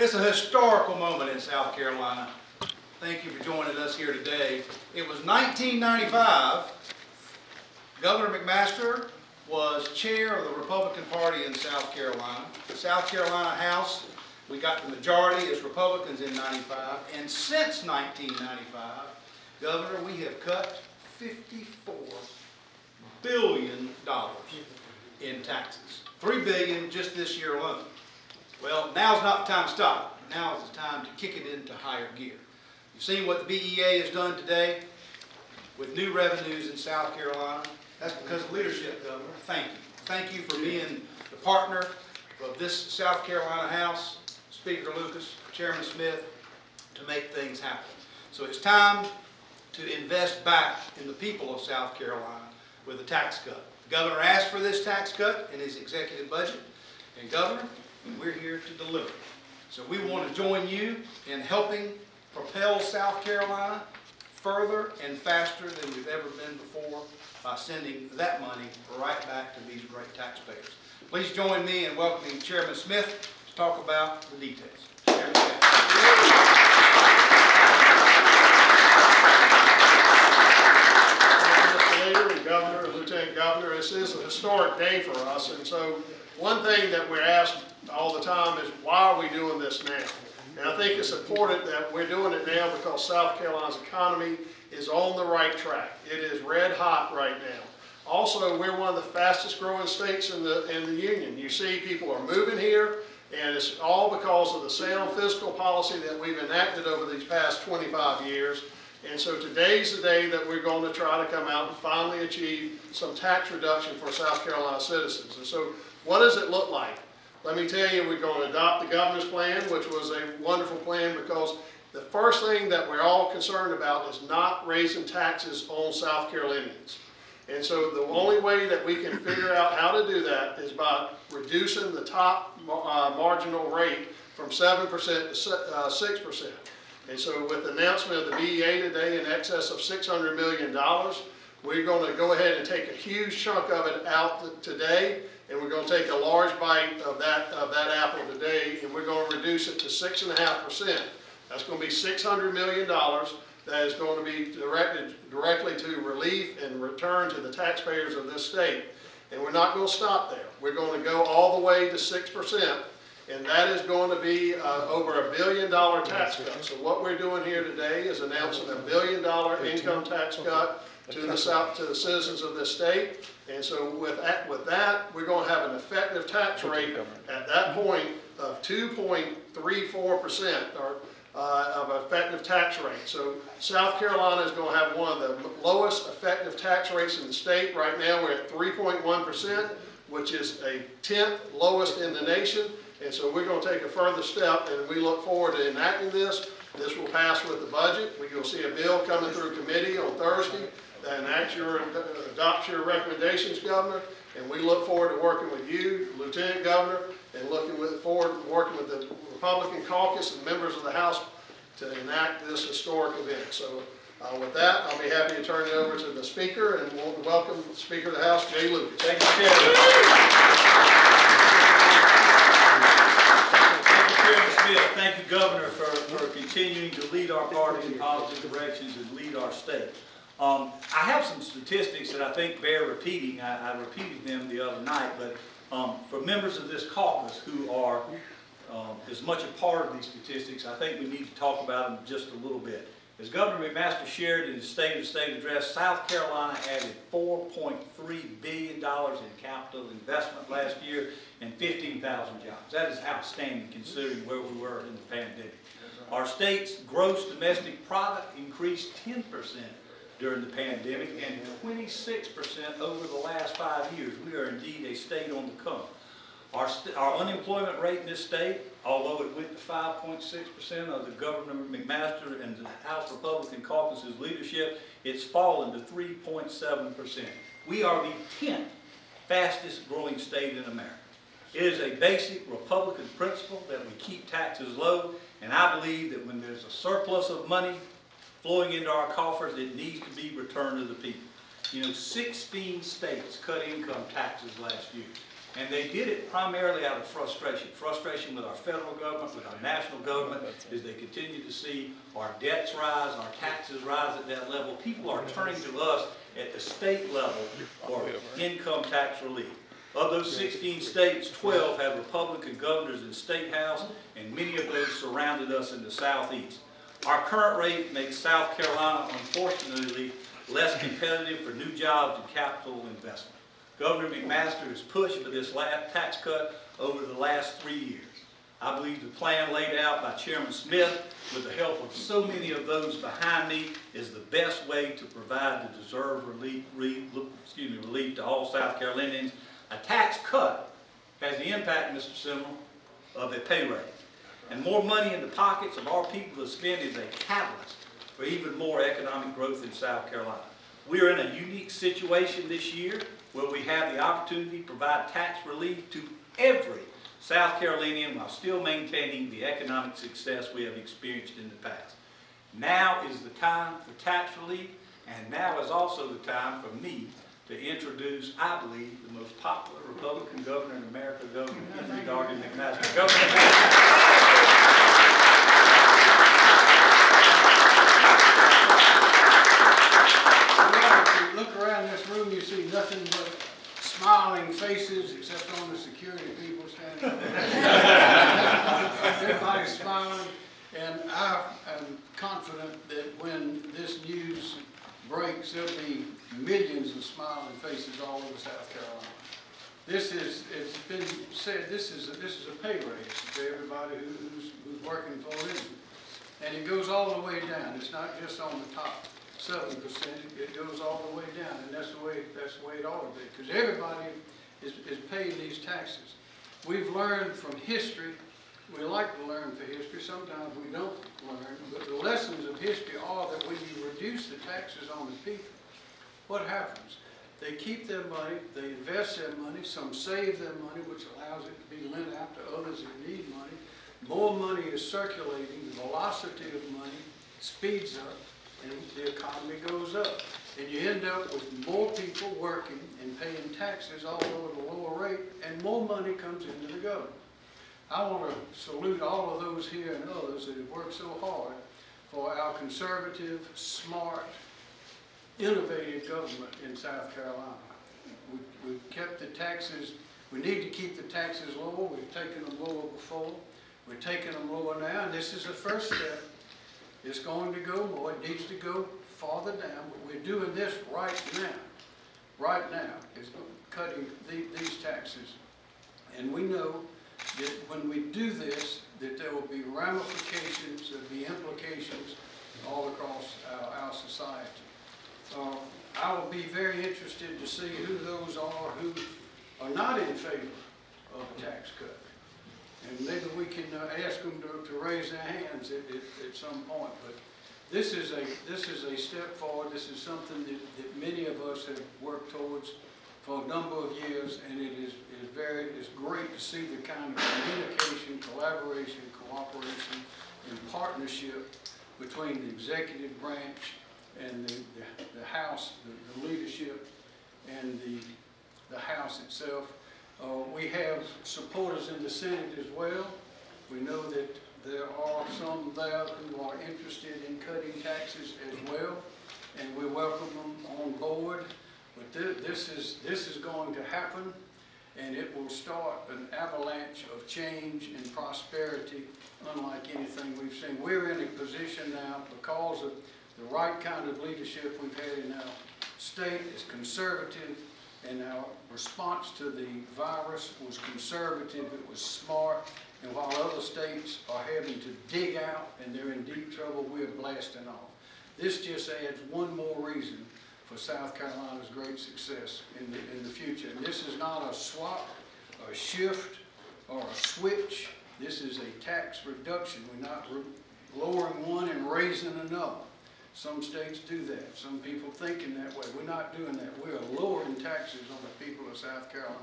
It's a historical moment in South Carolina. Thank you for joining us here today. It was 1995. Governor McMaster was chair of the Republican Party in South Carolina. The South Carolina House, we got the majority as Republicans in 95. And since 1995, Governor, we have cut 54 billion dollars in taxes. 3 billion just this year alone. Well, now's not the time to stop. Now is the time to kick it into higher gear. You've seen what the BEA has done today with new revenues in South Carolina. That's because of leadership, Governor. Thank you. Thank you for being the partner of this South Carolina House, Speaker Lucas, Chairman Smith, to make things happen. So it's time to invest back in the people of South Carolina with a tax cut. The governor asked for this tax cut in his executive budget, and Governor, we're here to deliver. So we want to join you in helping propel South Carolina further and faster than we've ever been before by sending that money right back to these great taxpayers. Please join me in welcoming Chairman Smith to talk about the details. Chairman Smith. And Governor, and Lieutenant Governor, this is a historic day for us, and so one thing that we're asked all the time is, why are we doing this now? And I think it's important that we're doing it now because South Carolina's economy is on the right track. It is red hot right now. Also, we're one of the fastest growing states in the, in the union. You see people are moving here, and it's all because of the sound fiscal policy that we've enacted over these past 25 years. And so today's the day that we're going to try to come out and finally achieve some tax reduction for South Carolina citizens. And so what does it look like? Let me tell you, we're going to adopt the governor's plan, which was a wonderful plan because the first thing that we're all concerned about is not raising taxes on South Carolinians. And so the only way that we can figure out how to do that is by reducing the top uh, marginal rate from 7% to uh, 6%. And so with the announcement of the BEA today in excess of $600 million, we're going to go ahead and take a huge chunk of it out today, and we're going to take a large bite of that, of that apple today, and we're going to reduce it to 6.5%. That's going to be $600 million that is going to be directed directly to relief and return to the taxpayers of this state. And we're not going to stop there. We're going to go all the way to 6%. And that is going to be uh, over a billion dollar tax cut. So what we're doing here today is announcing a billion dollar income tax cut to the South, to the citizens of this state. And so with that, with that, we're going to have an effective tax rate at that point of 2.34% or uh, of effective tax rate. So South Carolina is going to have one of the lowest effective tax rates in the state. Right now, we're at 3.1%, which is a tenth lowest in the nation. And so we're going to take a further step, and we look forward to enacting this. This will pass with the budget. We will see a bill coming through committee on Thursday that enacts your, adopts your recommendations, Governor. And we look forward to working with you, Lieutenant Governor, and looking with, forward to working with the Republican caucus and members of the House to enact this historic event. So uh, with that, I'll be happy to turn it over to the Speaker, and we'll welcome the Speaker of the House, Jay Lucas. Thank you, Chairman. Thank you, Chairman Smith. Thank you, Governor, for, for continuing to lead our party in positive directions and lead our state. Um, I have some statistics that I think bear repeating. I, I repeated them the other night, but um, for members of this caucus who are um, as much a part of these statistics, I think we need to talk about them just a little bit. As Governor McMaster shared in his State of the State address, South Carolina added $4.3 billion in capital investment last year and 15,000 jobs. That is outstanding considering where we were in the pandemic. Our state's gross domestic product increased 10% during the pandemic and 26% over the last five years. We are indeed a state on the come. Our, our unemployment rate in this state, although it went to 5.6% of the Governor McMaster and the House Republican caucus's leadership, it's fallen to 3.7%. We are the 10th fastest growing state in America. It is a basic Republican principle that we keep taxes low, and I believe that when there's a surplus of money flowing into our coffers, it needs to be returned to the people. You know, 16 states cut income taxes last year. And they did it primarily out of frustration, frustration with our federal government, with our national government, as they continue to see our debts rise, our taxes rise at that level. People are turning to us at the state level for income tax relief. Of those 16 states, 12 have Republican governors in state house, and many of those surrounded us in the southeast. Our current rate makes South Carolina, unfortunately, less competitive for new jobs and capital investment. Governor McMaster has pushed for this tax cut over the last three years. I believe the plan laid out by Chairman Smith, with the help of so many of those behind me, is the best way to provide the deserved relief, re- excuse me, relief to all South Carolinians. A tax cut has the impact, Mr. Simmel, of a pay raise. And more money in the pockets of our people to spend is a catalyst for even more economic growth in South Carolina. We are in a unique situation this year where we have the opportunity to provide tax relief to every South Carolinian while still maintaining the economic success we have experienced in the past. Now is the time for tax relief, and now is also the time for me to introduce, I believe, the most popular Republican governor in America, Governor Henry Dargan McMaster. Governor look around this room, you see nothing but smiling faces, except on the security people standing there. Everybody's smiling, and I am confident that when this news breaks, there'll be millions of smiling faces all over South Carolina. This is, it's been said, this is, a- this is a pay raise to everybody who's, who's working for living. And it goes all the way down, it's not just on the top seven percent, it goes all the way down, and that's the way, that's the way it ought to be, because everybody is, is paying these taxes. We've learned from history, we like to learn from history, sometimes we don't learn, but the lessons of history are that when you reduce the taxes on the people, what happens? They keep their money, they invest their money, some save their money, which allows it to be lent out to others that need money. More money is circulating, the velocity of money speeds up, and the economy goes up. And you end up with more people working and paying taxes, although at a lower rate, and more money comes into the government. I want to salute all of those here and others that have worked so hard for our conservative, smart, innovative government in South Carolina. We- We've kept the taxes, we need to keep the taxes lower, we've taken them lower before, we're taking them lower now, and this is the first step. It's going to go more, it needs to go farther down, but we're doing this right now. Right now, is cutting the- these taxes. And we know that when we do this, that there will be ramifications, there'll be implications all across our, our society. Uh, I will be very interested to see who those are who are not in favor of a tax cut. And maybe we can uh, ask them to, to raise their hands at, at, at some point. But this is a, this is a step forward. This is something that, that many of us have worked towards for a number of years. And it is, very, it's great to see the kind of communication, collaboration, cooperation, and partnership between the executive branch and the, the, the House, the, the leadership, and the, the House itself. Uh, we have supporters in the Senate as well. We know that there are some there who are interested in cutting taxes as well, and we welcome them on board. But thi- this is, this is going to happen, and it will start an avalanche of change and prosperity unlike anything we've seen. We're in a position now because of the right kind of leadership we've had in our state is conservative, and our response to the virus was conservative, it was smart, and while other states are having to dig out and they're in deep trouble, we're blasting off. This just adds one more reason for South Carolina's great success in the, in the future. And this is not a swap, a shift, or a switch. This is a tax reduction. We're not re- lowering one and raising another. Some states do that. Some people think in that way. We're not doing that. We are lowering taxes on the people of South Carolina.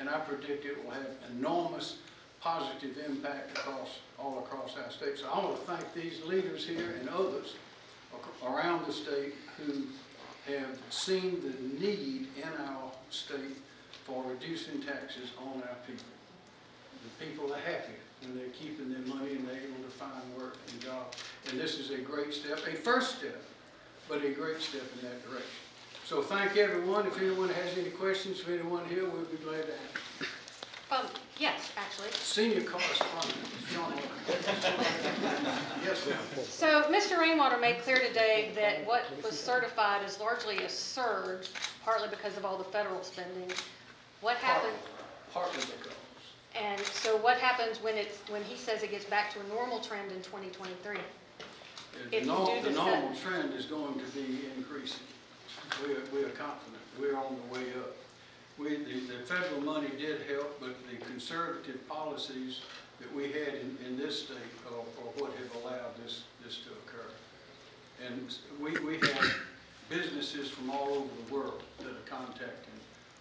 And I predict it will have enormous positive impact across, all across our state. So I want to thank these leaders here and others around the state who have seen the need in our state for reducing taxes on our people. The people are happy when they're keeping their money and they're able to find work and jobs. And this is a great step, a first step, but a great step in that direction. So thank everyone. If anyone has any questions for anyone here, we'll be glad to answer. Um, yes, actually. Senior correspondent, Sean. Yes, ma'am. So Mr. Rainwater made clear today that what was certified is largely a surge, partly because of all the federal spending. What happened, Partly because. and so what happens when it's, when he says it gets back to a normal trend in 2023? The If you norm- do The decide- normal trend is going to be increasing. We're, we're confident, we're on the way up. We, the, the federal money did help, but the conservative policies that we had in, in this state are, are what have allowed this, this to occur. And we, we have businesses from all over the world that are contacting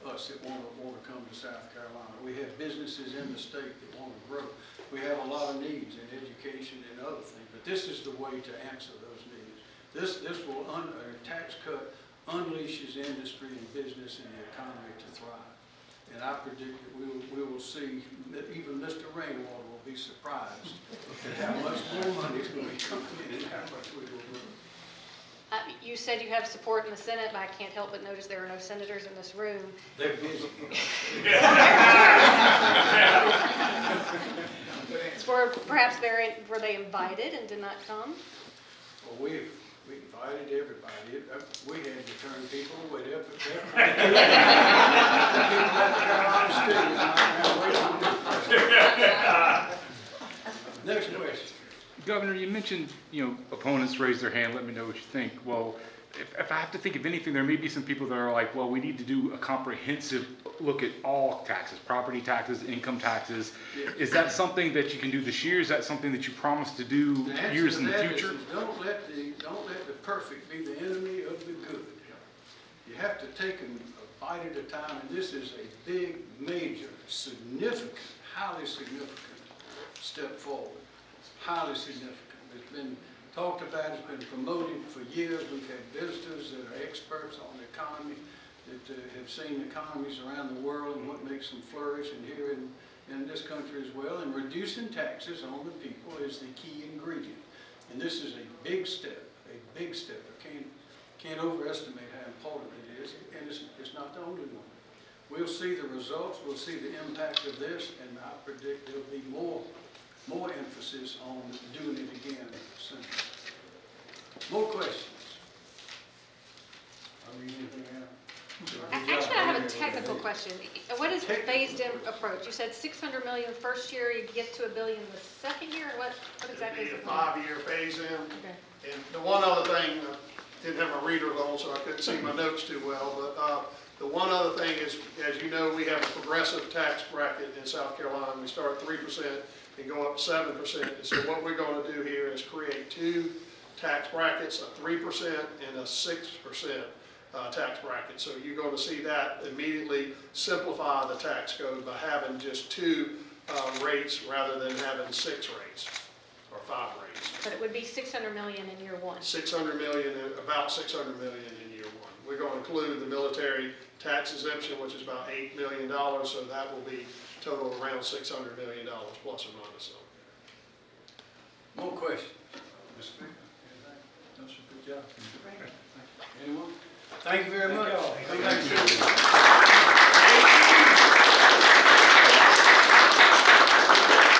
us that want to, want to come to South Carolina. We have businesses in the state that want to grow. We have a lot of needs in education and other things, but this is the way to answer those needs. This, this will, un, a tax cut unleashes industry and business and the economy to thrive. And I predict that we will, we will see, that even Mr. Rainwater will be surprised at how much more money is going to be coming in and how much we will grow. Uh, You said you have support in the Senate, but I can't help but notice there are no senators in this room. They're busy. Were perhaps they're, were they invited and did not come? Well, we, we invited everybody. It- uh, We had to turn people away. They're- they're- People at the Carolina Studios, now, wait a minute. Next question. Governor, you mentioned, you know, opponents raise their hand, let me know what you think. Well, if, if I have to think of anything, there may be some people that are like, well, we need to do a comprehensive look at all taxes, property taxes, income taxes. Yeah. Is that something that you can do this year? Is that something that you promise to do The years in the future? is Don't let the, don't let the perfect be the enemy of the good. You have to take them a bite at a time, and this is a big, major, significant, highly significant step forward. Highly significant. It's been talked about, it's been promoted for years. We've had visitors that are experts on the economy, that uh, have seen economies around the world and what makes them flourish, and here in, in this country as well. And reducing taxes on the people is the key ingredient. And this is a big step, a big step. I can't, can't overestimate how important it is, and it's, it's not the only one. We'll see the results, we'll see the impact of this, and I predict there'll be more, more emphasis on doing it again soon. More questions? Are we anything out? Actually, I have a technical question. What is the phased-in approach? You said 600 million first year, you get to a billion the second year, what, what exactly is It'd the plan? five-year phase-in. Okay. And the one other thing, I didn't have my reader on, so I couldn't see my notes too well, but, uh, the one other thing is, as you know, we have a progressive tax bracket in South Carolina. We start at three percent and go up seven percent. So what we're gonna do here is create two tax brackets, a three percent and a six percent, uh, tax bracket. So you're gonna see that immediately simplify the tax code by having just two, uh, rates rather than having six rates or five rates. But it would be 600 million in year one. 600 million, about 600 million in year one. We're going to include the military tax exemption, which is about $8 million, so that will be total around $600 million plus or minus. So More questions? Mr. Speaker, anything? No, sir, good job. Anyone? Thank you very much. back soon.